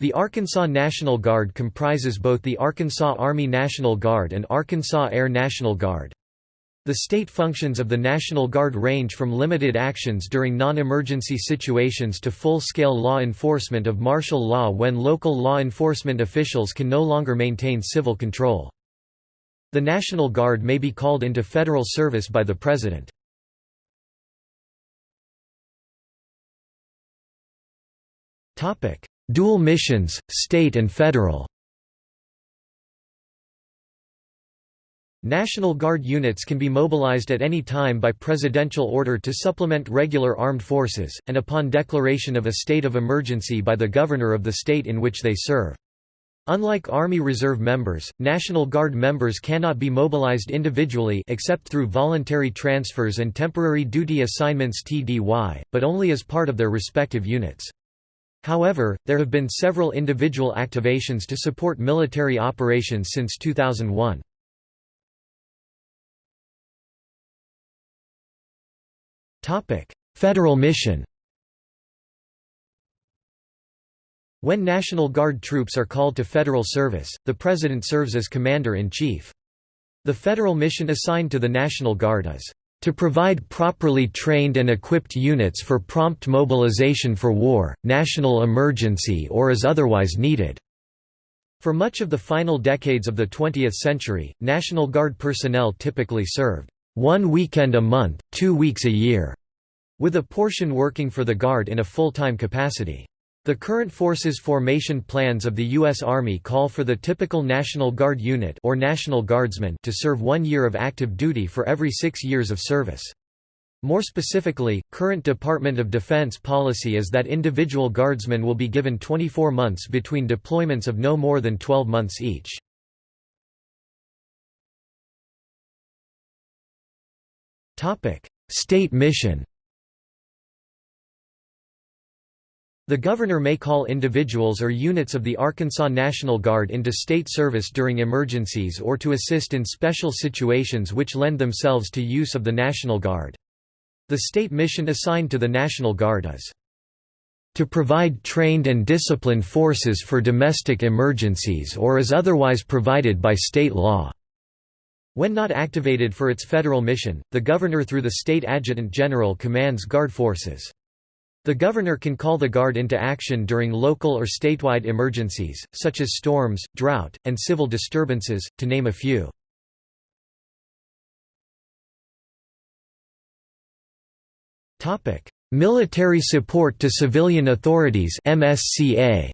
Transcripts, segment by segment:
The Arkansas National Guard comprises both the Arkansas Army National Guard and Arkansas Air National Guard. The state functions of the National Guard range from limited actions during non-emergency situations to full-scale law enforcement of martial law when local law enforcement officials can no longer maintain civil control. The National Guard may be called into federal service by the President. Dual missions, state and federal National Guard units can be mobilized at any time by presidential order to supplement regular armed forces, and upon declaration of a state of emergency by the governor of the state in which they serve. Unlike Army Reserve members, National Guard members cannot be mobilized individually except through voluntary transfers and temporary duty assignments TDY, but only as part of their respective units. However, there have been several individual activations to support military operations since 2001. Federal mission When National Guard troops are called to federal service, the President serves as Commander-in-Chief. The federal mission assigned to the National Guard is to provide properly trained and equipped units for prompt mobilization for war, national emergency or as otherwise needed." For much of the final decades of the 20th century, National Guard personnel typically served, "...one weekend a month, two weeks a year", with a portion working for the Guard in a full-time capacity. The current forces formation plans of the U.S. Army call for the typical National Guard unit or National Guardsman to serve one year of active duty for every six years of service. More specifically, current Department of Defense policy is that individual guardsmen will be given 24 months between deployments of no more than 12 months each. State mission The governor may call individuals or units of the Arkansas National Guard into state service during emergencies or to assist in special situations which lend themselves to use of the National Guard. The state mission assigned to the National Guard is to provide trained and disciplined forces for domestic emergencies or as otherwise provided by state law." When not activated for its federal mission, the governor through the state adjutant general commands Guard forces. The governor can call the Guard into action during local or statewide emergencies, such as storms, drought, and civil disturbances, to name a few. Military support to civilian authorities MSCA.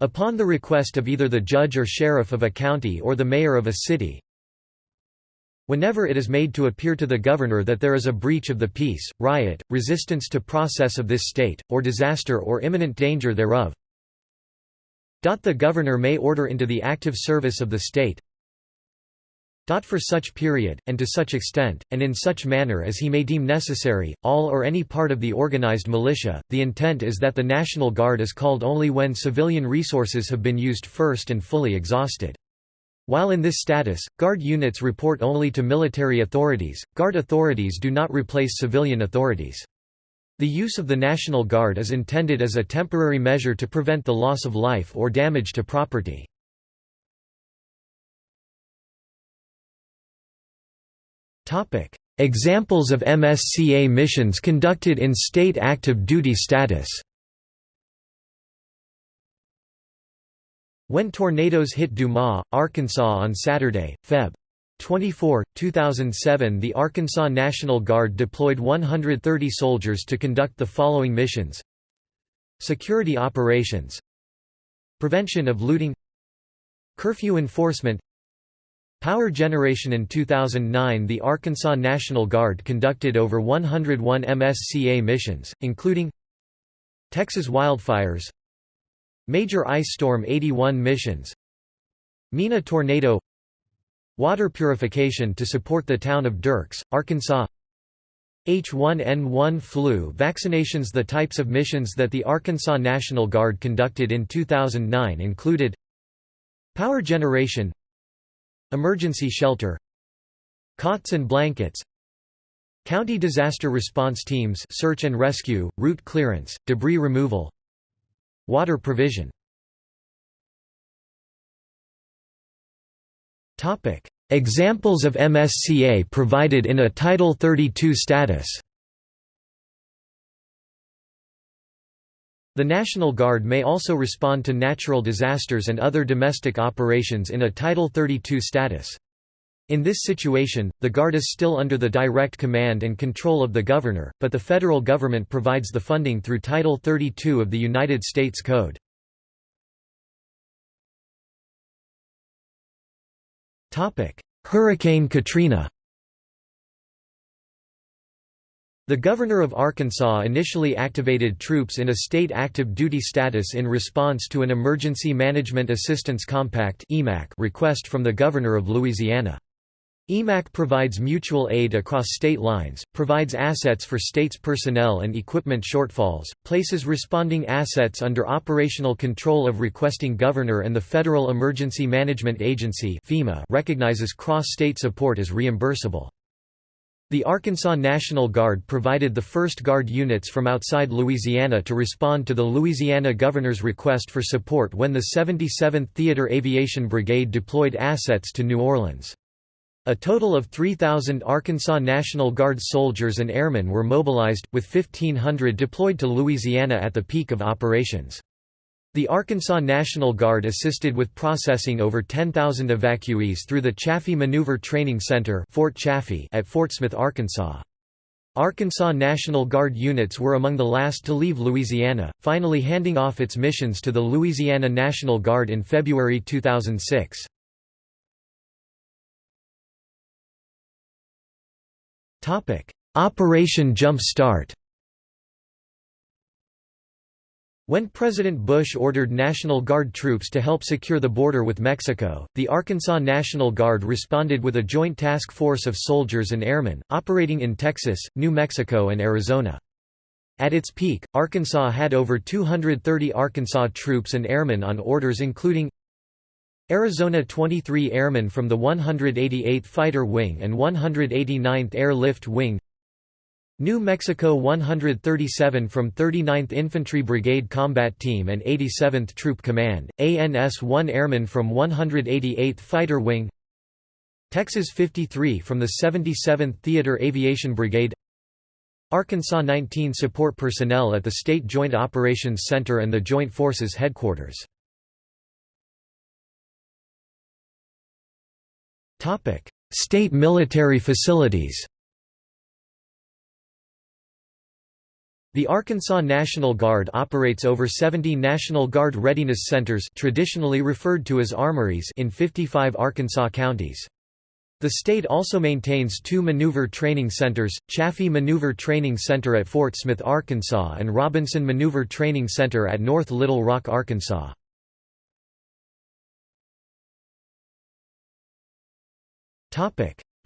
Upon the request of either the judge or sheriff of a county or the mayor of a city, Whenever it is made to appear to the governor that there is a breach of the peace, riot, resistance to process of this state, or disaster or imminent danger thereof, the governor may order into the active service of the state for such period, and to such extent, and in such manner as he may deem necessary, all or any part of the organized militia. The intent is that the National Guard is called only when civilian resources have been used first and fully exhausted. While in this status, Guard units report only to military authorities, Guard authorities do not replace civilian authorities. The use of the National Guard is intended as a temporary measure to prevent the loss of life or damage to property. Examples of MSCA missions conducted in state active duty status When tornadoes hit Dumas, Arkansas on Saturday, Feb. 24, 2007 the Arkansas National Guard deployed 130 soldiers to conduct the following missions. Security operations. Prevention of looting. Curfew enforcement. Power generation. In 2009 the Arkansas National Guard conducted over 101 MSCA missions, including Texas wildfires Major ice storm 81 missions. Mena tornado. Water purification to support the town of Dierks, Arkansas. H1N1 flu vaccinations. The types of missions that the Arkansas National Guard conducted in 2009 included Power generation Emergency shelter Cots and blankets County disaster response teams search and rescue, route clearance, debris removal Water provision. Examples of MSCA provided in a Title 32 status. The National Guard may also respond to natural disasters and other domestic operations in a Title 32 status. In this situation, the Guard is still under the direct command and control of the Governor, but the federal government provides the funding through Title 32 of the United States Code. Hurricane Katrina The governor of Arkansas initially activated troops in a state active duty status in response to an Emergency Management Assistance Compact request from the governor of Louisiana. EMAC provides mutual aid across state lines, provides assets for states' personnel and equipment shortfalls, places responding assets under operational control of requesting governor and the Federal Emergency Management Agency FEMA recognizes cross-state support as reimbursable. The Arkansas National Guard provided the first Guard units from outside Louisiana to respond to the Louisiana governor's request for support when the 77th Theater Aviation Brigade deployed assets to New Orleans. A total of 3,000 Arkansas National Guard soldiers and airmen were mobilized, with 1,500 deployed to Louisiana at the peak of operations. The Arkansas National Guard assisted with processing over 10,000 evacuees through the Chaffee Maneuver Training Center Fort Chaffee at Fort Smith, Arkansas. Arkansas National Guard units were among the last to leave Louisiana, finally handing off its missions to the Louisiana National Guard in February 2006. Operation Jump Start When President Bush ordered National Guard troops to help secure the border with Mexico, the Arkansas National Guard responded with a joint task force of soldiers and airmen, operating in Texas, New Mexico and Arizona. At its peak, Arkansas had over 230 Arkansas troops and airmen on orders including Arizona 23 airmen from the 188th Fighter Wing and 189th Airlift Wing. New Mexico 137 from 39th Infantry Brigade Combat Team and 87th Troop Command, ANS-1 Airmen from 188th Fighter Wing. Texas 53 from the 77th Theater Aviation Brigade. Arkansas 19 support personnel at the State Joint Operations Center and the Joint Forces Headquarters. State military facilities The Arkansas National Guard operates over 70 National Guard Readiness Centers traditionally referred to as armories in 55 Arkansas counties. The state also maintains two maneuver training centers, Chaffee Maneuver Training Center at Fort Smith, Arkansas and Robinson Maneuver Training Center at North Little Rock, Arkansas.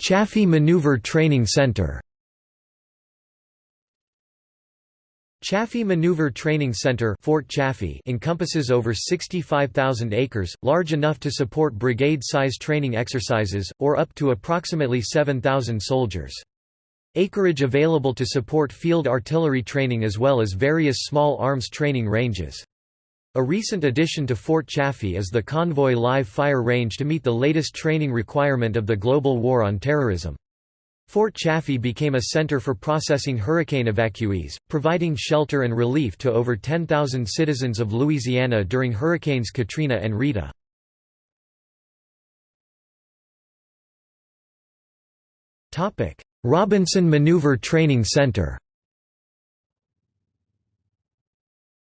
Chaffee Maneuver Training Center Chaffee Maneuver Training Center Fort Chaffee encompasses over 65,000 acres, large enough to support brigade-size training exercises, or up to approximately 7,000 soldiers. Acreage available to support field artillery training as well as various small arms training ranges. A recent addition to Fort Chaffee is the Convoy Live Fire Range to meet the latest training requirement of the global war on terrorism. Fort Chaffee became a center for processing hurricane evacuees, providing shelter and relief to over 10,000 citizens of Louisiana during Hurricanes Katrina and Rita. Robinson Maneuver Training Center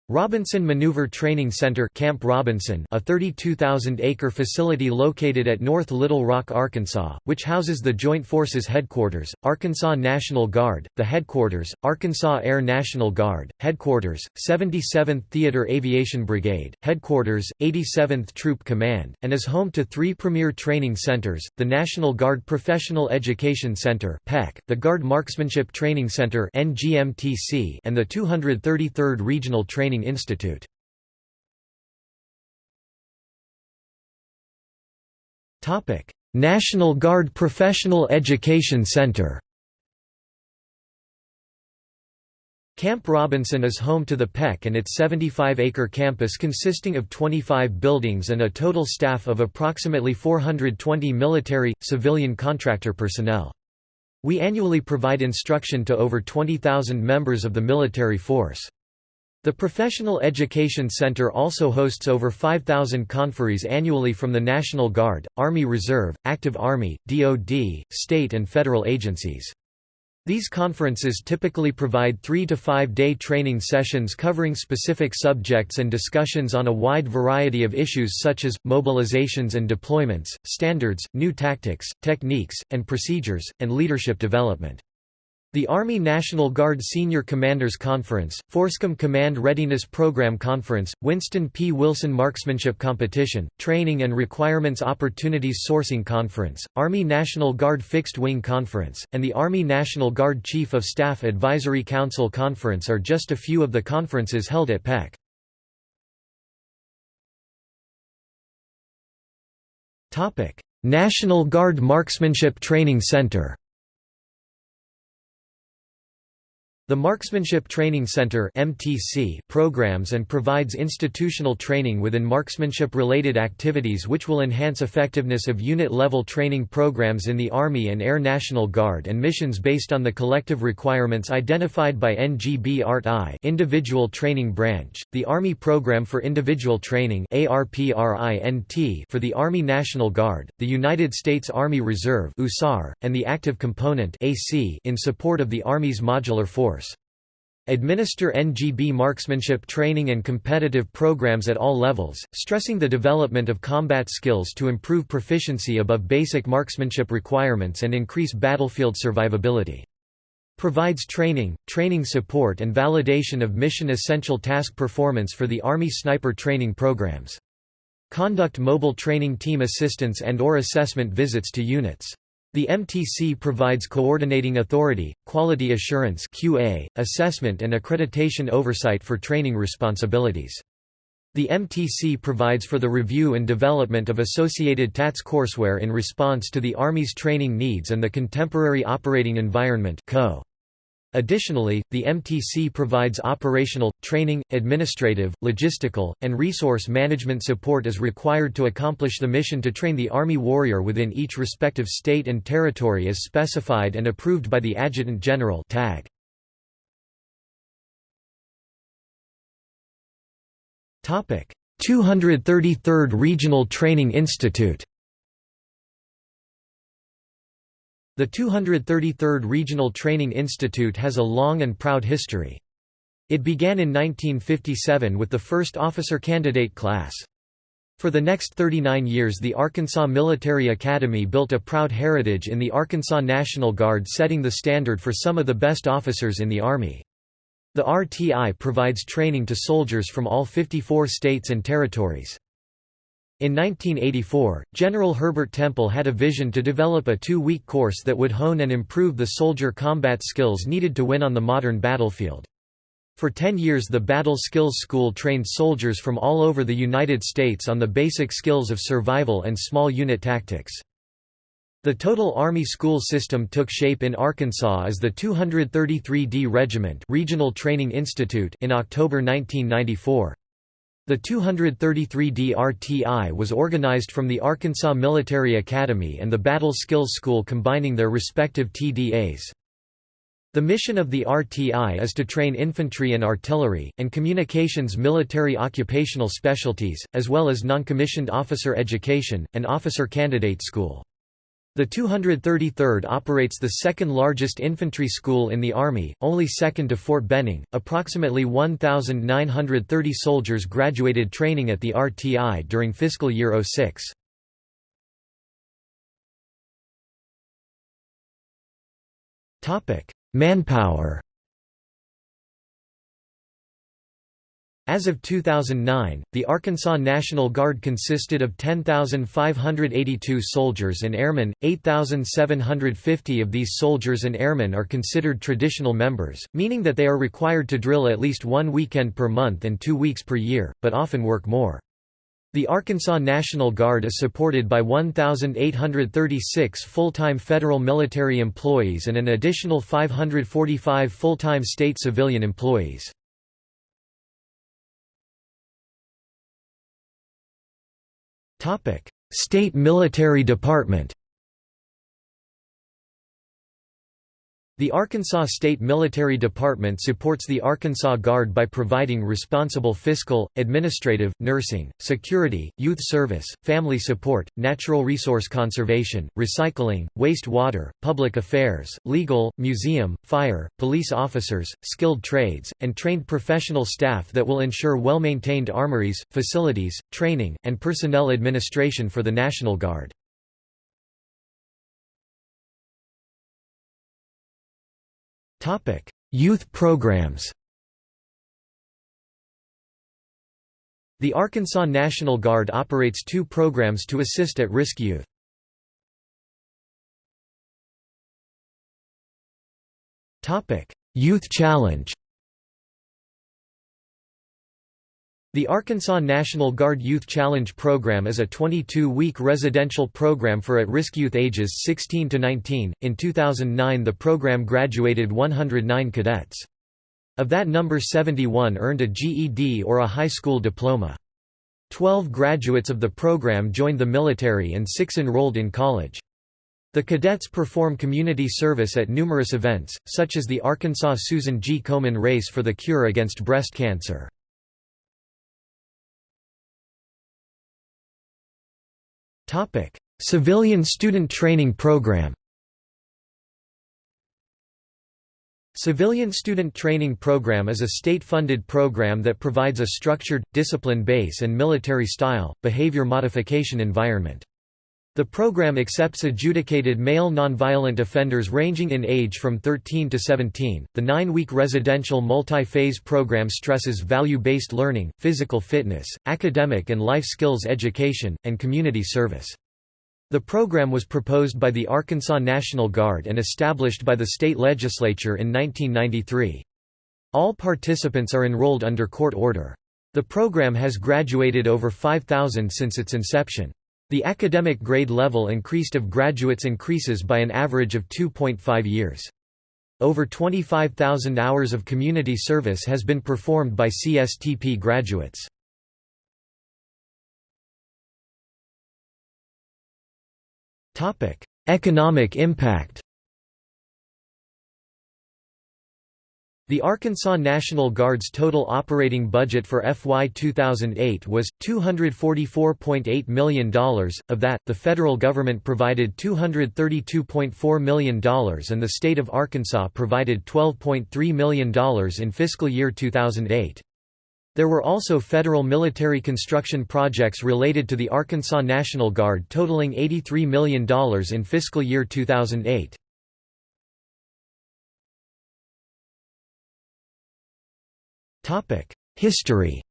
Robinson Maneuver Training Center Camp Robinson a 32,000-acre facility located at North Little Rock, Arkansas, which houses the Joint Forces Headquarters, Arkansas National Guard, the Headquarters, Arkansas Air National Guard, Headquarters, 77th Theater Aviation Brigade, Headquarters, 87th Troop Command, and is home to three premier training centers, the National Guard Professional Education Center the Guard Marksmanship Training Center and the 233rd Regional Training Training Institute. National Guard Professional Education Center Camp Robinson is home to the PEC and its 75-acre campus consisting of 25 buildings and a total staff of approximately 420 military, civilian contractor personnel. We annually provide instruction to over 20,000 members of the military force. The Professional Education Center also hosts over 5,000 conferees annually from the National Guard, Army Reserve, Active Army, DoD, state and federal agencies. These conferences typically provide three- to five-day training sessions covering specific subjects and discussions on a wide variety of issues such as, mobilizations and deployments, standards, new tactics, techniques, and procedures, and leadership development. The Army National Guard Senior Commanders Conference, FORSCOM Command Readiness Program Conference, Winston P. Wilson Marksmanship Competition, Training and Requirements Opportunities Sourcing Conference, Army National Guard Fixed Wing Conference, and the Army National Guard Chief of Staff Advisory Council Conference are just a few of the conferences held at PEC. National Guard Marksmanship Training Center The Marksmanship Training Center (MTC) programs and provides institutional training within marksmanship-related activities which will enhance effectiveness of unit-level training programs in the Army and Air National Guard and missions based on the collective requirements identified by NGB ART-I Individual Training Branch, the Army Program for Individual Training ARPRINT for the Army National Guard, the United States Army Reserve USAR, and the Active Component AC in support of the Army's Modular Force administer NGB marksmanship training and competitive programs at all levels, stressing the development of combat skills to improve proficiency above basic marksmanship requirements and increase battlefield survivability. Provides training, training support and validation of mission essential task performance for the Army sniper training programs. Conduct mobile training team assistance and or assessment visits to units. The MTC provides coordinating authority, quality assurance QA, assessment and accreditation oversight for training responsibilities. The MTC provides for the review and development of associated TATS courseware in response to the Army's training needs and the contemporary operating environment CO. Additionally, the MTC provides operational, training, administrative, logistical, and resource management support as required to accomplish the mission to train the Army warrior within each respective state and territory as specified and approved by the Adjutant General TAG. Topic: 233rd Regional Training Institute The 233rd Regional Training Institute has a long and proud history. It began in 1957 with the first officer candidate class. For the next 39 years the Arkansas Military Academy built a proud heritage in the Arkansas National Guard setting the standard for some of the best officers in the Army. The RTI provides training to soldiers from all 54 states and territories. In 1984, General Herbert Temple had a vision to develop a two-week course that would hone and improve the soldier combat skills needed to win on the modern battlefield. For 10 years the Battle Skills School trained soldiers from all over the United States on the basic skills of survival and small unit tactics. The total Army school system took shape in Arkansas as the 233d Regiment Regional Training Institute in October 1994. The 233d RTI was organized from the Arkansas Military Academy and the Battle Skills School combining their respective TDAs. The mission of the RTI is to train infantry and artillery, and communications military occupational specialties, as well as noncommissioned officer education, and officer candidate school. The 233rd operates the second largest infantry school in the Army, only second to Fort Benning. Approximately 1,930 soldiers graduated training at the RTI during fiscal year 06. Manpower As of 2009, the Arkansas National Guard consisted of 10,582 soldiers and airmen, 8,750 of these soldiers and airmen are considered traditional members, meaning that they are required to drill at least one weekend per month and two weeks per year, but often work more. The Arkansas National Guard is supported by 1,836 full-time federal military employees and an additional 545 full-time state civilian employees. State Military Department The Arkansas State Military Department supports the Arkansas Guard by providing responsible fiscal, administrative, nursing, security, youth service, family support, natural resource conservation, recycling, waste water, public affairs, legal, museum, fire, police officers, skilled trades, and trained professional staff that will ensure well-maintained armories, facilities, training, and personnel administration for the National Guard. Youth programs The Arkansas National Guard operates two programs to assist at-risk youth. Youth Challenge The Arkansas National Guard Youth Challenge Program is a 22-week residential program for at-risk youth ages 16 to 19. In 2009, the program graduated 109 cadets. Of that number 71 earned a GED or a high school diploma. Twelve graduates of the program joined the military and six enrolled in college. The cadets perform community service at numerous events, such as the Arkansas Susan G. Komen Race for the Cure Against Breast Cancer. Topic: Civilian Student Training Program. Civilian Student Training Program is a state-funded program that provides a structured, discipline base and military-style, behavior modification environment. The program accepts adjudicated male nonviolent offenders ranging in age from 13 to 17. The nine week residential multi phase program stresses value based learning, physical fitness, academic and life skills education, and community service. The program was proposed by the Arkansas National Guard and established by the state legislature in 1993. All participants are enrolled under court order. The program has graduated over 5,000 since its inception. The academic grade level increased of graduates increases by an average of 2.5 years. Over 25,000 hours of community service has been performed by CSTP graduates. Economic impact The Arkansas National Guard's total operating budget for FY 2008 was, $244.8 million, of that, the federal government provided $232.4 million and the state of Arkansas provided $12.3 million in fiscal year 2008. There were also federal military construction projects related to the Arkansas National Guard totaling $83 million in fiscal year 2008. History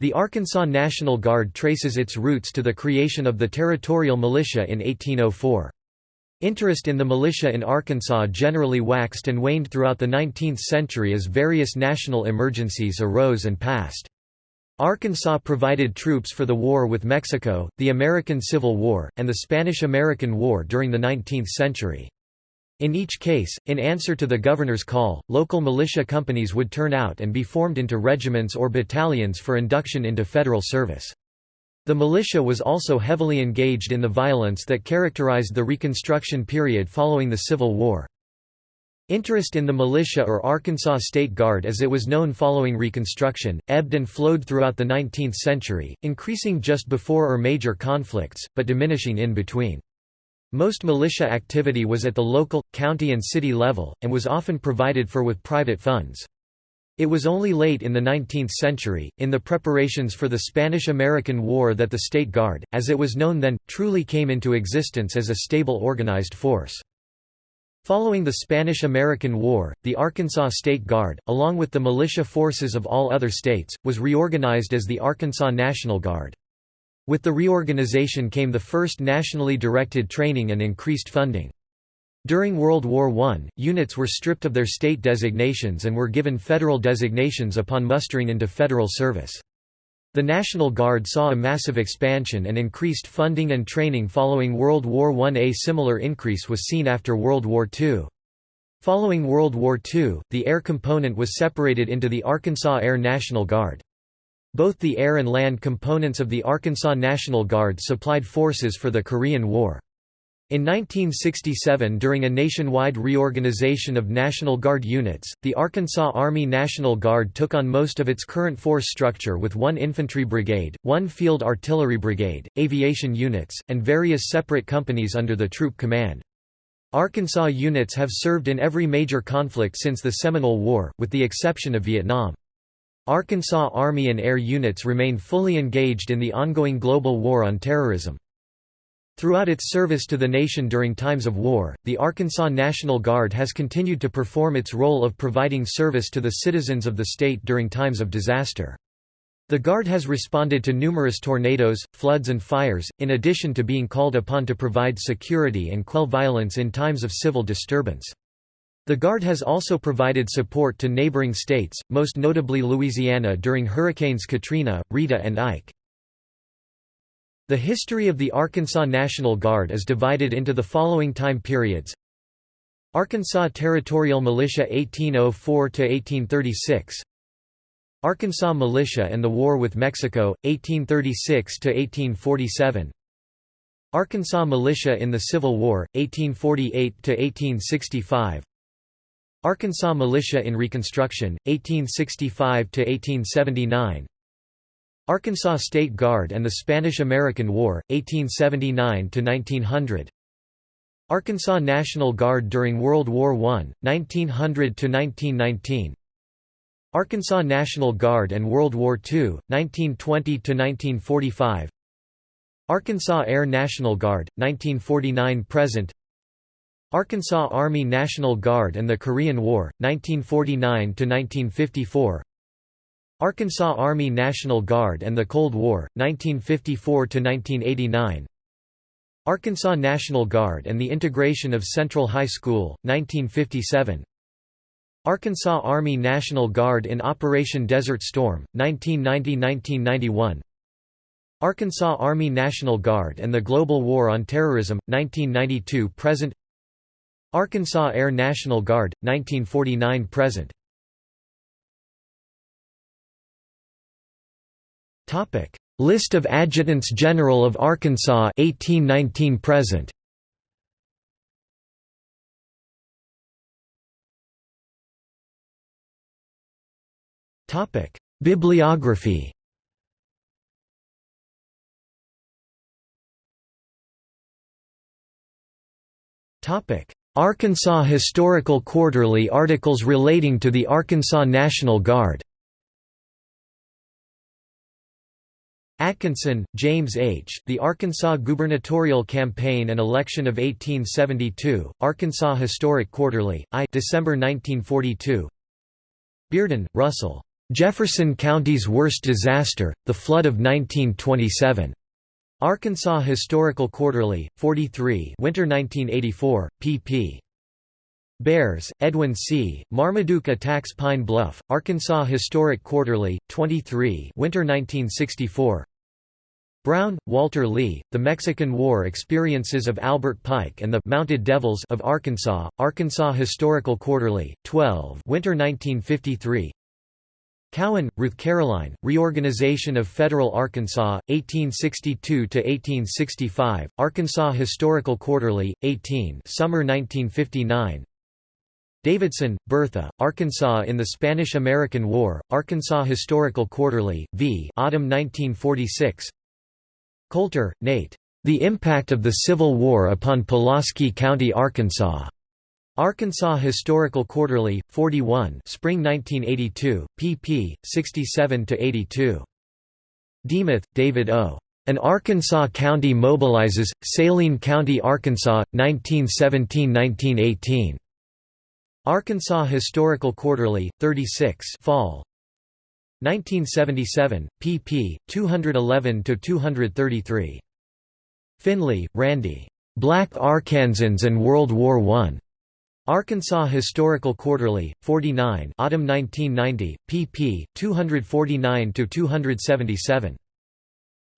The Arkansas National Guard traces its roots to the creation of the Territorial Militia in 1804. Interest in the militia in Arkansas generally waxed and waned throughout the 19th century as various national emergencies arose and passed. Arkansas provided troops for the war with Mexico, the American Civil War, and the Spanish–American War during the 19th century. In each case, in answer to the governor's call, local militia companies would turn out and be formed into regiments or battalions for induction into federal service. The militia was also heavily engaged in the violence that characterized the Reconstruction period following the Civil War. Interest in the militia or Arkansas State Guard as it was known following Reconstruction, ebbed and flowed throughout the 19th century, increasing just before or major conflicts, but diminishing in between. Most militia activity was at the local, county and city level, and was often provided for with private funds. It was only late in the 19th century, in the preparations for the Spanish–American War that the State Guard, as it was known then, truly came into existence as a stable organized force. Following the Spanish–American War, the Arkansas State Guard, along with the militia forces of all other states, was reorganized as the Arkansas National Guard. With the reorganization came the first nationally directed training and increased funding. During World War I, units were stripped of their state designations and were given federal designations upon mustering into federal service. The National Guard saw a massive expansion and increased funding and training following World War I. A similar increase was seen after World War II. Following World War II, the air component was separated into the Arkansas Air National Guard. Both the air and land components of the Arkansas National Guard supplied forces for the Korean War. In 1967 during a nationwide reorganization of National Guard units, the Arkansas Army National Guard took on most of its current force structure with one infantry brigade, one field artillery brigade, aviation units, and various separate companies under the troop command. Arkansas units have served in every major conflict since the Seminole War, with the exception of Vietnam. Arkansas Army and Air units remain fully engaged in the ongoing global war on terrorism. Throughout its service to the nation during times of war, the Arkansas National Guard has continued to perform its role of providing service to the citizens of the state during times of disaster. The Guard has responded to numerous tornadoes, floods and fires, in addition to being called upon to provide security and quell violence in times of civil disturbance. The Guard has also provided support to neighboring states, most notably Louisiana during Hurricanes Katrina, Rita and Ike. The history of the Arkansas National Guard is divided into the following time periods. Arkansas Territorial Militia (1804 to 1836), Arkansas Militia and the War with Mexico, (1836 to 1847), Arkansas Militia in the Civil War, 1848–1865 Arkansas Militia in Reconstruction, 1865–1879 Arkansas State Guard and the Spanish–American War, 1879–1900 Arkansas National Guard during World War I, 1900–1919 Arkansas National Guard and World War II, 1920–1945 Arkansas Air National Guard, 1949–present Arkansas Army National Guard and the Korean War, 1949–1954 Arkansas Army National Guard and the Cold War, 1954–1989 Arkansas National Guard and the integration of Central High School, 1957 Arkansas Army National Guard in Operation Desert Storm, 1990–1991 Arkansas Army National Guard and the Global War on Terrorism, 1992–present Arkansas Air National Guard, 1949–present Topic: List of Adjutants General of Arkansas 1819 present. Topic: Bibliography. Topic: Arkansas Historical Quarterly articles relating to the Arkansas National Guard. Atkinson, James H., The Arkansas Gubernatorial Campaign and Election of 1872, Arkansas Historic Quarterly, I December 1942 Bearden, Russell. Jefferson County's Worst Disaster, The Flood of 1927. Arkansas Historical Quarterly, 43 Winter 1984, pp. Bearss, Edwin C., Marmaduke Attacks Pine Bluff, Arkansas Historic Quarterly, 23 Winter 1964 Brown, Walter Lee, The Mexican War Experiences of Albert Pike and the Mounted Devils of Arkansas, Arkansas Historical Quarterly, 12 Winter 1953 Cowan, Ruth Caroline, Reorganization of Federal Arkansas, 1862–1865, Arkansas Historical Quarterly, 18 Summer 1959 Davidson, Bertha, Arkansas in the Spanish–American War, Arkansas Historical Quarterly, v. Autumn 1946 Coulter, Nate. The Impact of the Civil War upon Pulaski County, Arkansas. Arkansas Historical Quarterly, 41 Spring 1982, pp. 67–82. Demuth, David O. An Arkansas County Mobilizes, Saline County, Arkansas, 1917–1918. Arkansas Historical Quarterly, 36 Fall. 1977, pp. 211–233. Finley, Randy. Black Arkansans and World War I. Arkansas Historical Quarterly, 49 Autumn 1990, pp. 249–277.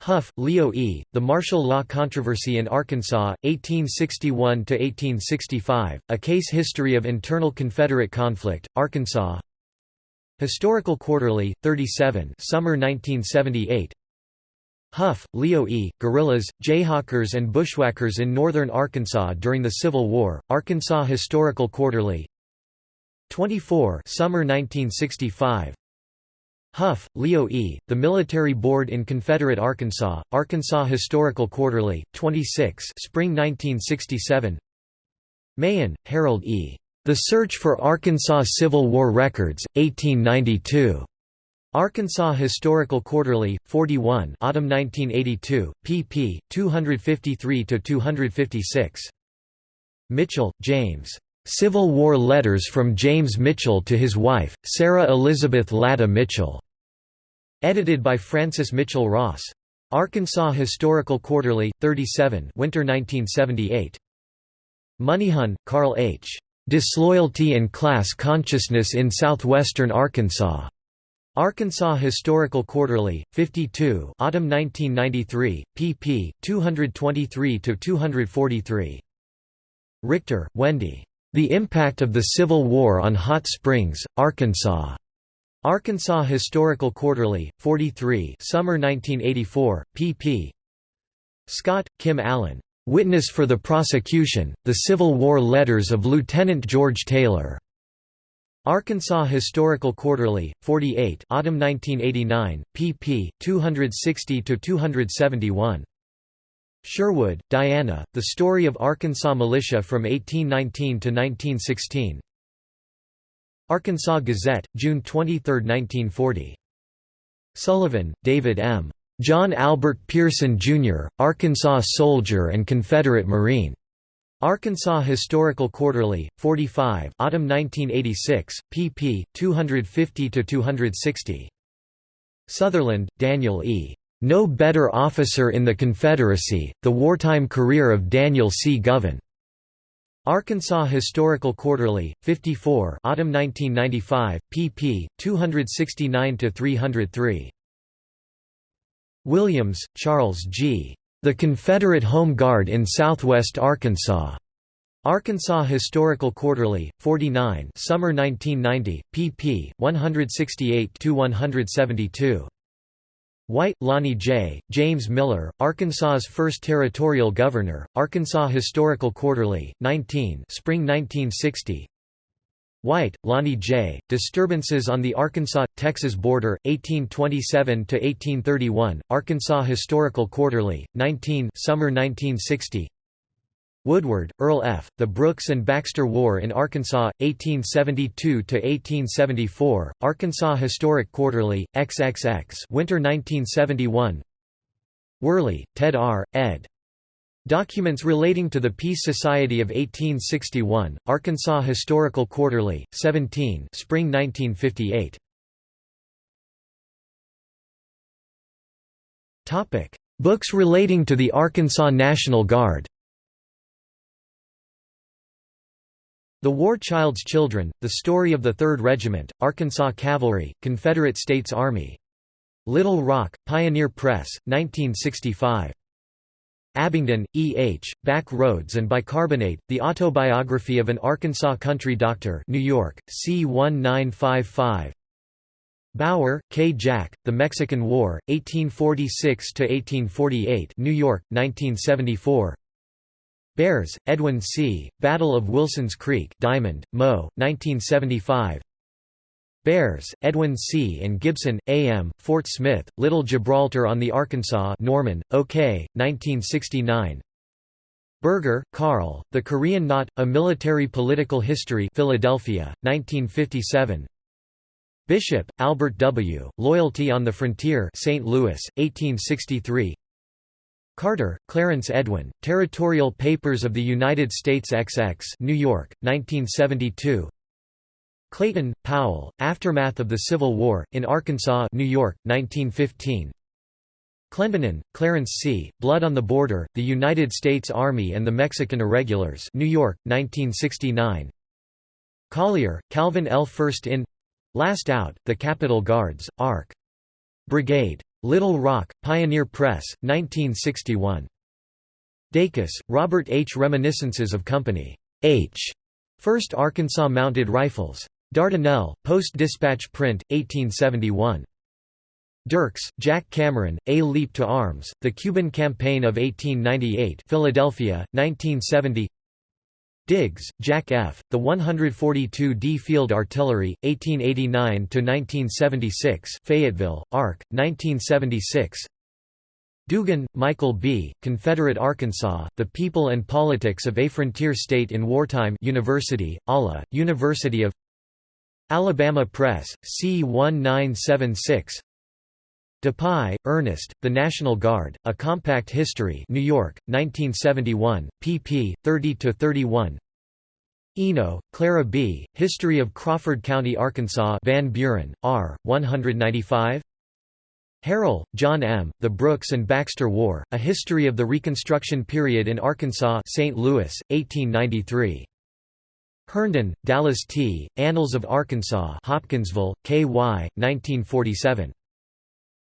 Huff, Leo E., The Martial Law Controversy in Arkansas, 1861–1865, A Case History of Internal Confederate Conflict, Arkansas Historical Quarterly, 37 Summer 1978 Huff, Leo E., Guerrillas, Jayhawkers and Bushwhackers in Northern Arkansas During the Civil War, Arkansas Historical Quarterly 24 Summer 1965 Huff, Leo E., The Military Board in Confederate Arkansas, Arkansas Historical Quarterly, 26 Spring 1967 Mahon, Harold E. The Search for Arkansas Civil War Records, 1892. Arkansas Historical Quarterly, 41 Autumn 1982, pp. 253–256. Mitchell, James. Civil War Letters from James Mitchell to his wife, Sarah Elizabeth Latta Mitchell. Edited by Francis Mitchell Ross. Arkansas Historical Quarterly, 37 Winter 1978. Moneyhon, Carl H. Disloyalty and Class Consciousness in Southwestern Arkansas. Arkansas Historical Quarterly, 52 Autumn 1993, pp. 223–243. Richter, Wendy. The Impact of the Civil War on Hot Springs, Arkansas. Arkansas Historical Quarterly, 43 Summer 1984, pp. Scott, Kim Allen. Witness for the Prosecution, The Civil War Letters of Lieutenant George Taylor. Arkansas Historical Quarterly, 48 Autumn 1989, pp. 260–271. Sherwood, Diana, The Story of Arkansas Militia from 1819 to 1916. Arkansas Gazette, June 23, 1940. Sullivan, David M. John Albert Pearson, Jr., Arkansas soldier and Confederate Marine. Arkansas Historical Quarterly, 45 Autumn 1986, pp. 250–260. Sutherland, Daniel E. No Better Officer in the Confederacy, The Wartime Career of Daniel C. Govan. Arkansas Historical Quarterly, 54 Autumn 1995, pp. 269–303. Williams, Charles G. The Confederate Home Guard in Southwest Arkansas. Arkansas Historical Quarterly, 49 Summer 1990, pp. 168–172. White, Lonnie J., James Miller, Arkansas's first territorial governor, Arkansas Historical Quarterly, 19 Spring 1960 White, Lonnie J., Disturbances on the Arkansas-Texas Border, 1827–1831, Arkansas Historical Quarterly, 19 Summer 1960 Woodward, Earl F., The Brooks and Baxter War in Arkansas, 1872–1874, Arkansas Historic Quarterly, XXX Winter 1971 Worley, Ted R., ed. Documents relating to the Peace Society of 1861, Arkansas Historical Quarterly, 17 Spring 1958. Books relating to the Arkansas National Guard The War Child's Children, The Story of the 3rd Regiment, Arkansas Cavalry, Confederate States Army. Little Rock, Pioneer Press, 1965. Abingdon, E. H., Back Roads and Bicarbonate, The Autobiography of an Arkansas Country Doctor New York, C. 1955 Bauer, K. Jack, The Mexican War, 1846–1848 New York, 1974 Bearss, Edwin C., Battle of Wilson's Creek Diamond, Mo., 1975 Bearss, Edwin C. and Gibson, A. M., Fort Smith, Little Gibraltar on the Arkansas Norman, OK., 1969 Berger, Carl, The Korean Knot, A Military Political History Philadelphia, 1957 Bishop, Albert W., Loyalty on the Frontier St. Louis, 1863 Carter, Clarence Edwin, Territorial Papers of the United States XX New York, 1972 Clayton, Powell, Aftermath of the Civil War, in Arkansas New York, 1915. Clendenin, Clarence C., Blood on the Border, The United States Army and the Mexican Irregulars New York, 1969 Collier, Calvin L. First in Last Out, The Capitol Guards, Ark. Brigade. Little Rock, Pioneer Press, 1961. Dacus, Robert H. Reminiscences of Company H. 1st Arkansas Mounted Rifles. Dardanelle, Post-Dispatch Print, 1871. Dierks, Jack Cameron, A Leap to Arms, The Cuban Campaign of 1898 Philadelphia, 1970 Diggs, Jack F., The 142d Field Artillery, 1889–1976 Fayetteville, Ark., 1976 Dugan, Michael B., Confederate Arkansas, The People and Politics of a Frontier State in Wartime University, Alla, University of Alabama Press, C 1976 Dupuy, Ernest, The National Guard, A Compact History New York, 1971, pp. 30–31 Eno, Clara B., History of Crawford County, Arkansas Van Buren, R., 195 Harrell, John M., The Brooks and Baxter War, A History of the Reconstruction Period in Arkansas St. Louis, 1893. Herndon, Dallas T., Annals of Arkansas Hopkinsville, K.Y., 1947.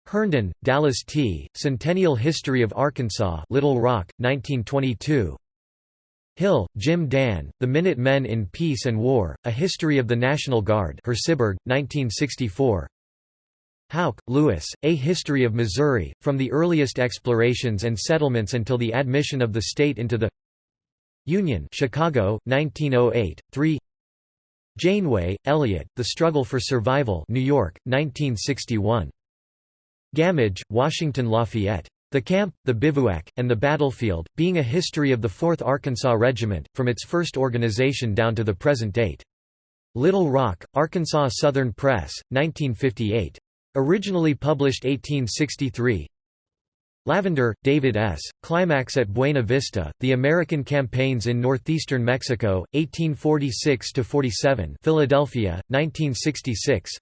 Herndon, Dallas T., Centennial History of Arkansas Little Rock, 1922 Hill, Jim Dan, The Minute Men in Peace and War, A History of the National Guard Harrisburg, 1964 Houck, Lewis, A History of Missouri, From the Earliest Explorations and Settlements Until the Admission of the State into the Union Chicago, 1908, 3 Janeway, Elliot, The Struggle for Survival New York, 1961 Gammage, Washington Lafayette. The Camp, the Bivouac, and the Battlefield, being a history of the 4th Arkansas Regiment, from its first organization down to the present date. Little Rock, Arkansas Southern Press, 1958. Originally published 1863 Lavender, David S., Climax at Buena Vista, The American Campaigns in Northeastern Mexico, 1846–47 Philadelphia, 1966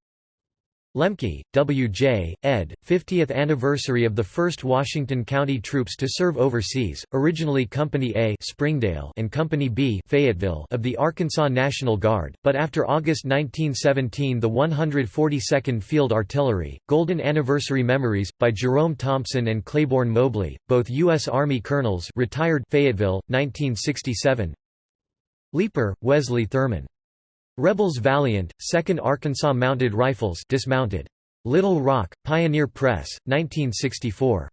Lemke, W. J., ed., 50th anniversary of the 1st Washington County troops to serve overseas, originally Company A Springdale and Company B Fayetteville of the Arkansas National Guard, but after August 1917 the 142nd Field Artillery, Golden Anniversary Memories, by Jerome Thompson and Claiborne Mobley, both U.S. Army colonels retired Fayetteville, 1967 Leeper, Wesley Thurman Rebels Valiant, 2nd Arkansas Mounted Rifles dismounted. Little Rock, Pioneer Press, 1964.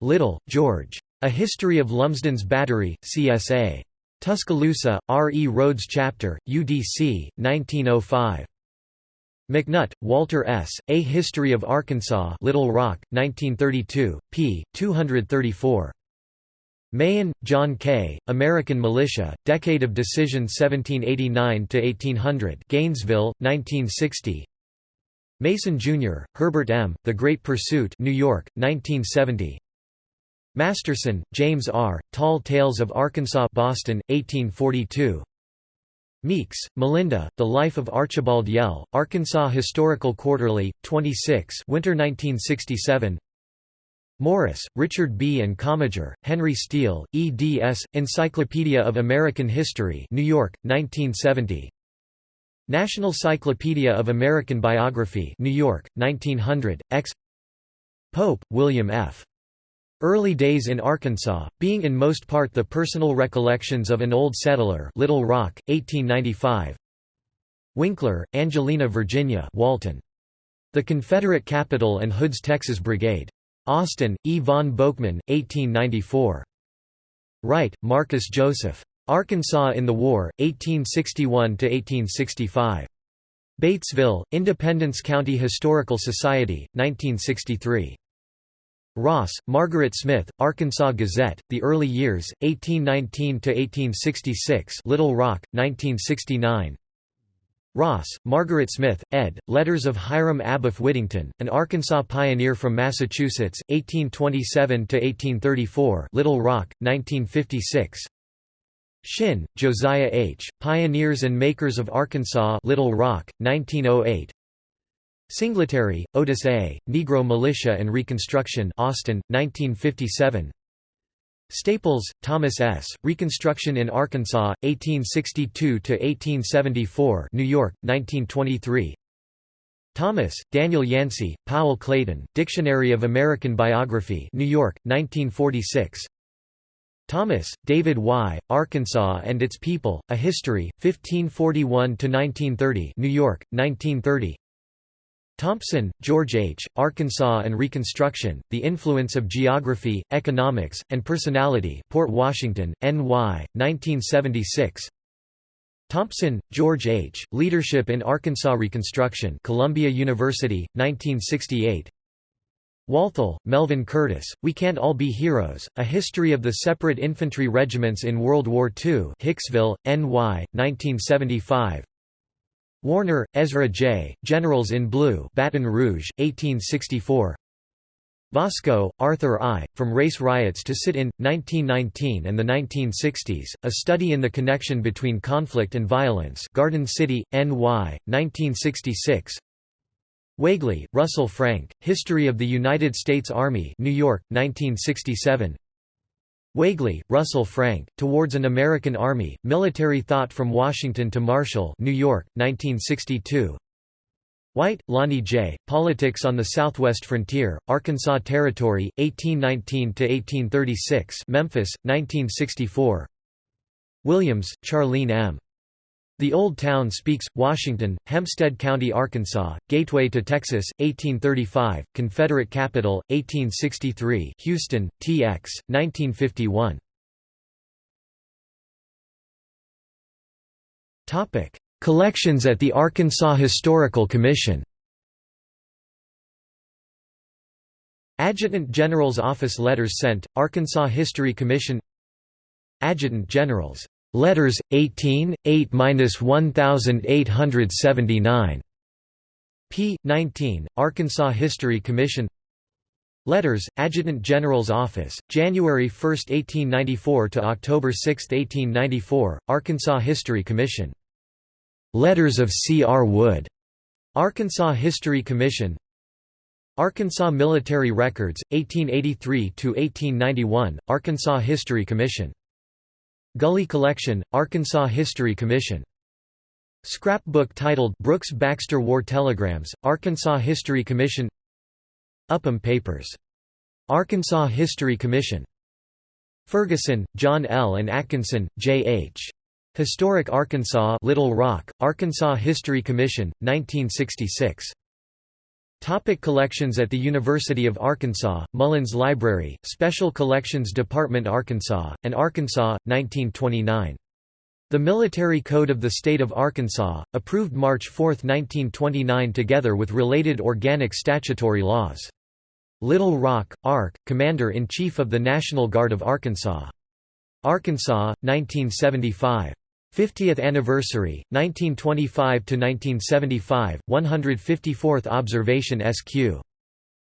Little, George. A History of Lumsden's Battery, CSA. Tuscaloosa, R. E. Rhodes Chapter, UDC, 1905. McNutt, Walter S., A History of Arkansas Little Rock, 1932, p. 234. Mahon, John K., American Militia, Decade of Decision 1789–1800 Gainesville, 1960 Mason, Jr., Herbert M., The Great Pursuit New York, 1970 Masterson, James R., Tall Tales of Arkansas Boston, 1842 Meeks, Melinda, The Life of Archibald Yell, Arkansas Historical Quarterly, 26 Winter 1967 Morris, Richard B. and Commager, Henry Steele, eds. Encyclopedia of American History New York, 1970 National Cyclopedia of American Biography New York, 1900, X Pope, William F. Early Days in Arkansas, being in most part the personal recollections of an old settler Little Rock, 1895 Winkler, Angelina Virginia Walton. The Confederate Capital and Hood's Texas Brigade. Austin, E. von Boeckmann, 1894. Wright, Marcus Joseph. Arkansas in the War, 1861–1865. Batesville, Independence County Historical Society, 1963. Ross, Margaret Smith, Arkansas Gazette, The Early Years, 1819–1866 Little Rock, 1969 Ross, Margaret Smith, ed., Letters of Hiram Abiff Whittington, an Arkansas pioneer from Massachusetts, 1827–1834 Little Rock, 1956 Shinn, Josiah H., Pioneers and Makers of Arkansas Little Rock, 1908 Singletary, Otis A., Negro Militia and Reconstruction Austin, 1957 Staples, Thomas S., Reconstruction in Arkansas, 1862–1874 New York, 1923 Thomas, Daniel Yancey, Powell Clayton, Dictionary of American Biography New York, 1946 Thomas, David Y., Arkansas and Its People, A History, 1541–1930 New York, 1930 Thompson, George H., Arkansas and Reconstruction, The Influence of Geography, Economics, and Personality Port Washington, N.Y., 1976 Thompson, George H., Leadership in Arkansas Reconstruction Columbia University, 1968 Walthall, Melvin Curtis, We Can't All Be Heroes, A History of the Separate Infantry Regiments in World War II Hicksville, N.Y., 1975 Warner, Ezra J., Generals in Blue Baton Rouge, 1864 Waskow, Arthur I., From Race Riots to Sit-In, 1919 and the 1960s, A Study in the Connection Between Conflict and Violence Garden City, N.Y., 1966 Weigley, Russell Frank, History of the United States Army New York, 1967 Weigley, Russell Frank, Towards an American Army, Military Thought from Washington to Marshall New York, 1962 White, Lonnie J., Politics on the Southwest Frontier, Arkansas Territory, 1819–1836 Memphis, 1964 Williams, Charlene M. The Old Town Speaks, Washington, Hempstead County, Arkansas, Gateway to Texas, 1835, Confederate Capital, 1863 Houston, TX, 1951 Collections at the Arkansas Historical Commission Adjutant General's Office Letters sent, Arkansas History Commission Adjutant General's Letters 18 8-1879 p 19 Arkansas History Commission Letters Adjutant General's Office January 1 1894 to October 6 1894 Arkansas History Commission Letters of C. R. Wood Arkansas History Commission Arkansas Military Records 1883 to 1891 Arkansas History Commission Gully Collection, Arkansas History Commission. Scrapbook titled Brooks Baxter War Telegrams, Arkansas History Commission Upham Papers. Arkansas History Commission. Ferguson, John L. and Atkinson, J. H. Historic Arkansas Little Rock, Arkansas History Commission, 1966. Topic collections At the University of Arkansas, Mullins Library, Special Collections Department Arkansas, and Arkansas, 1929. The Military Code of the State of Arkansas, approved March 4, 1929 together with related organic statutory laws. Little Rock, Ark, Commander-in-Chief of the National Guard of Arkansas. Arkansas, 1975. 50th anniversary 1925 to 1975 154th observation SQ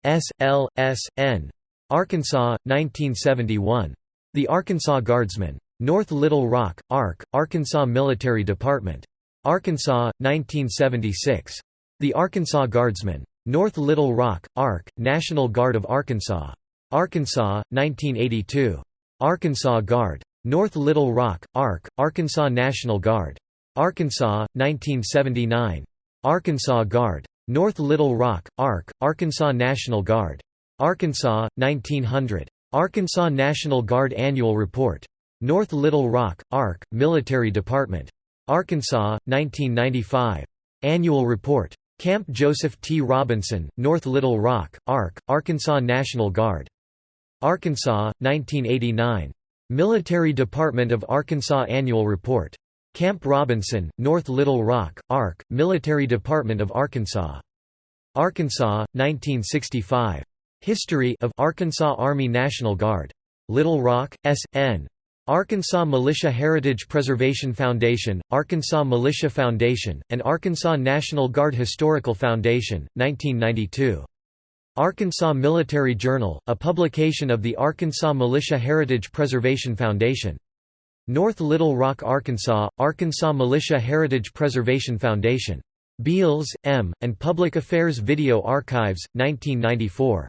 S L S N. Arkansas 1971 The Arkansas Guardsmen. North Little Rock ARC Arkansas Military Department. Arkansas 1976 The Arkansas Guardsmen. North Little Rock ARC National Guard of Arkansas. Arkansas 1982 Arkansas Guard North Little Rock, ARC, Arkansas National Guard. Arkansas, 1979. Arkansas Guard. North Little Rock, ARC, Arkansas National Guard. Arkansas, 1900. Arkansas National Guard Annual Report. North Little Rock, ARC, Military Department. Arkansas, 1995. Annual Report. Camp Joseph T. Robinson, North Little Rock, ARC, Arkansas National Guard. Arkansas, 1989. Military Department of Arkansas Annual Report. Camp Robinson, North Little Rock, ARC, Military Department of Arkansas. Arkansas, 1965. History of Arkansas Army National Guard. Little Rock, S.N. Arkansas Militia Heritage Preservation Foundation, Arkansas Militia Foundation, and Arkansas National Guard Historical Foundation, 1992. Arkansas Military Journal, a publication of the Arkansas Militia Heritage Preservation Foundation. North Little Rock, Arkansas, Arkansas Militia Heritage Preservation Foundation. Beals, M., and Public Affairs Video Archives, 1994.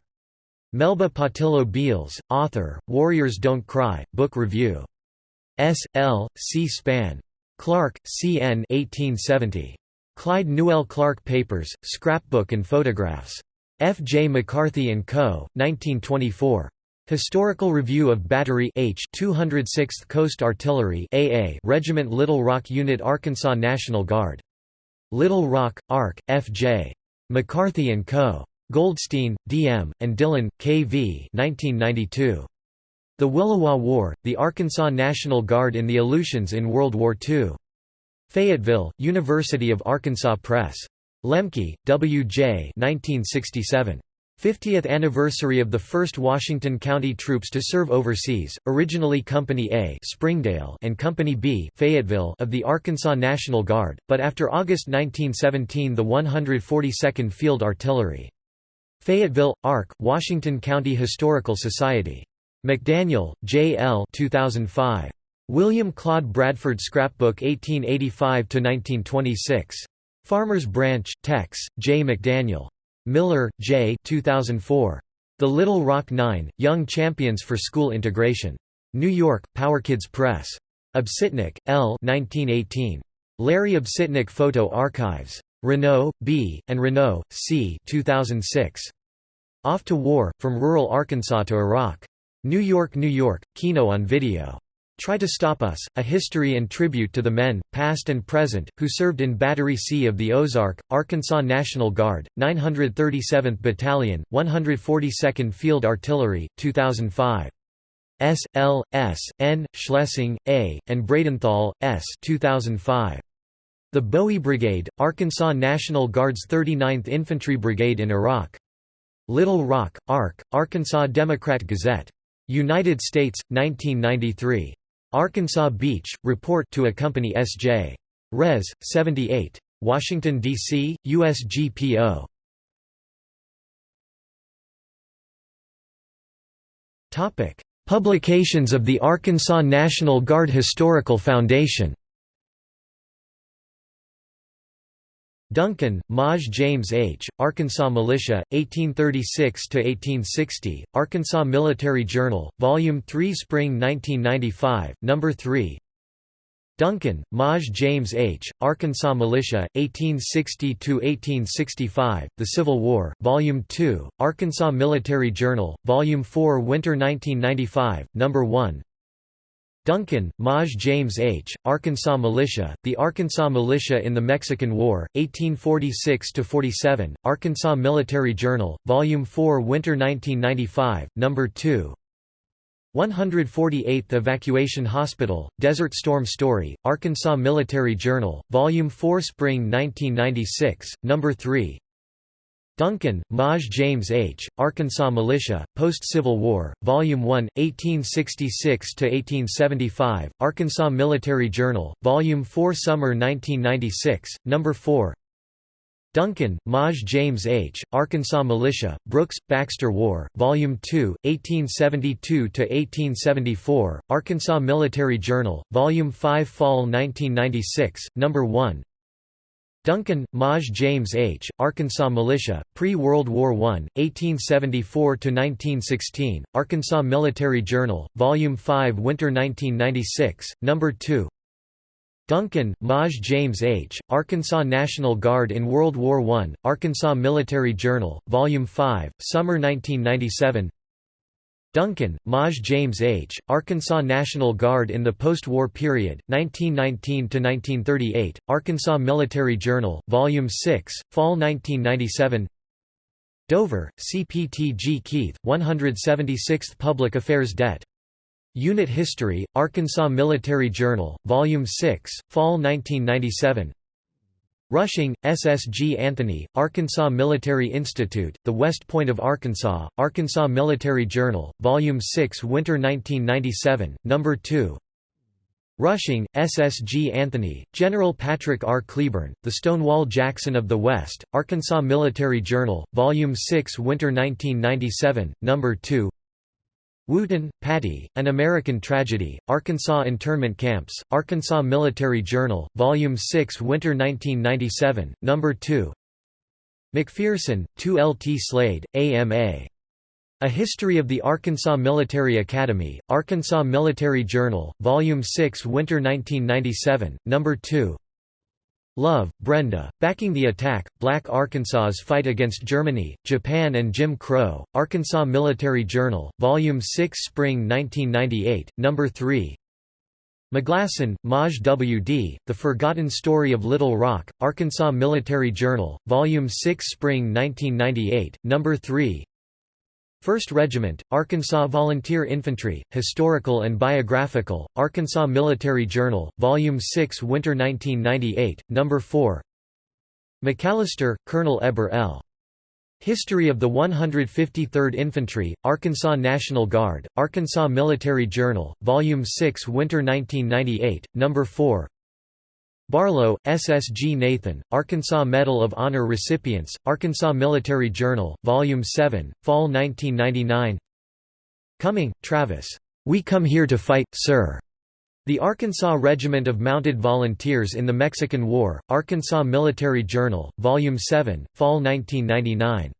Melba Pattillo Beals, author, Warriors Don't Cry, Book Review. S. L. C. Span. Clark, C. N. 1870. Clyde Newell Clark Papers, Scrapbook and Photographs. F. J. McCarthy & Co., 1924. Historical Review of Battery H 206th Coast Artillery AA Regiment Little Rock Unit Arkansas National Guard. Little Rock, Ark, F.J. McCarthy & Co. Goldstein, D.M., and Dillon, K.V. 1992. The Williwaw War, the Arkansas National Guard in the Aleutians in World War II. Fayetteville, University of Arkansas Press. Lemke, W. J. 1967. 50th anniversary of the first Washington County troops to serve overseas, originally Company A Springdale and Company B Fayetteville of the Arkansas National Guard, but after August 1917 the 142nd Field Artillery. Fayetteville, ARC, Washington County Historical Society. McDaniel, J. L. 2005. William Claude Bradford Scrapbook 1885–1926. Farmers Branch, Tex, J. McDaniel. Miller, J. 2004. The Little Rock Nine, Young Champions for School Integration. New York, PowerKids Press. Obsitnik, L. 1918. Larry Obsitnik Photo Archives. Renaud, B., and Renaud, C. 2006. Off to War, From Rural Arkansas to Iraq. New York, New York, Kino on Video. Try to Stop Us, A History and Tribute to the Men, Past and Present, who served in Battery C of the Ozark, Arkansas National Guard, 937th Battalion, 142nd Field Artillery, 2005. S. L. S. N. Schlesing, A., and Bradenthal, S. 2005. The Bowie Brigade, Arkansas National Guard's 39th Infantry Brigade in Iraq. Little Rock, ARC, Arkansas Democrat Gazette. United States, 1993. Arkansas Beach, report to accompany S.J. Res. 78. Washington, D.C., USGPO. Publications of the Arkansas National Guard Historical Foundation Duncan, Maj James H., Arkansas Militia, 1836–1860, Arkansas Military Journal, Volume 3 Spring 1995, No. 3 Duncan, Maj James H., Arkansas Militia, 1860–1865, The Civil War, Volume 2, Arkansas Military Journal, Volume 4 Winter 1995, No. 1 Duncan, Maj James H., Arkansas Militia, The Arkansas Militia in the Mexican War, 1846–47, Arkansas Military Journal, Volume 4 Winter 1995, No. 2 148th Evacuation Hospital, Desert Storm Story, Arkansas Military Journal, Volume 4 Spring 1996, No. 3 Duncan, Maj James H., Arkansas Militia, Post-Civil War, Volume 1, 1866–1875, Arkansas Military Journal, Volume 4 Summer 1996, No. 4 Duncan, Maj James H., Arkansas Militia, Brooks, Baxter War, Volume 2, 1872–1874, Arkansas Military Journal, Volume 5 Fall 1996, No. 1 Duncan, Maj James H., Arkansas Militia, Pre-World War I, 1874–1916, Arkansas Military Journal, Volume 5 Winter 1996, No. 2 Duncan, Maj James H., Arkansas National Guard in World War I, Arkansas Military Journal, Volume 5, Summer 1997 Duncan, Maj James H., Arkansas National Guard in the post-war period, 1919–1938, Arkansas Military Journal, Volume 6, Fall 1997 Dover, CPTG Keith, 176th Public Affairs Det. Unit History, Arkansas Military Journal, Volume 6, Fall 1997 Rushing, SSG Anthony, Arkansas Military Institute, The West Point of Arkansas, Arkansas Military Journal, Volume 6 Winter 1997, No. 2 Rushing, SSG Anthony, General Patrick R. Cleburne, The Stonewall Jackson of the West, Arkansas Military Journal, Volume 6 Winter 1997, No. 2 Wooten, Patty, An American Tragedy, Arkansas Internment Camps, Arkansas Military Journal, Volume 6 Winter 1997, No. 2 McPherson, 2 L. T. Slade, A.M.A. A History of the Arkansas Military Academy, Arkansas Military Journal, Volume 6 Winter 1997, No. 2 Love, Brenda, Backing the Attack, Black Arkansas's Fight Against Germany, Japan and Jim Crow, Arkansas Military Journal, Volume 6 Spring 1998, No. 3 McGlasson, Maj. W. D., The Forgotten Story of Little Rock, Arkansas Military Journal, Volume 6 Spring 1998, No. 3 1st Regiment, Arkansas Volunteer Infantry, Historical and Biographical, Arkansas Military Journal, Volume 6 Winter 1998, No. 4 McAllister, Colonel Eber L. History of the 153rd Infantry, Arkansas National Guard, Arkansas Military Journal, Volume 6 Winter 1998, No. 4 Barlow, S. S. G. Nathan, Arkansas Medal of Honor recipients, Arkansas Military Journal, Volume 7, Fall 1999 Cumming, Travis. We Come Here to Fight, Sir. The Arkansas Regiment of Mounted Volunteers in the Mexican War, Arkansas Military Journal, Volume 7, Fall 1999.